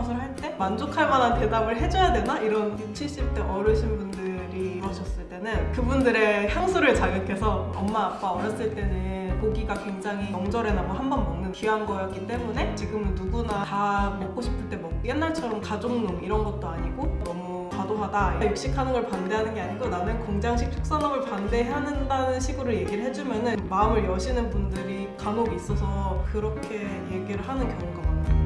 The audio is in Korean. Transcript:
아웃을 할 때 만족할 만한 대답을 해줘야 되나? 이런 60, 70대 어르신분들이 그러셨을 때는 그분들의 향수를 자극해서 엄마 아빠 어렸을 때는 고기가 굉장히 명절에나 뭐 한 번 먹는 귀한 거였기 때문에 지금은 누구나 다 먹고 싶을 때 먹고 옛날처럼 가족농 이런 것도 아니고 너무 과도하다 육식하는 걸 반대하는 게 아니고 나는 공장식 축산업을 반대한다는 식으로 얘기를 해주면은 마음을 여시는 분들이 간혹 있어서 그렇게 얘기를 하는 경우가 많아요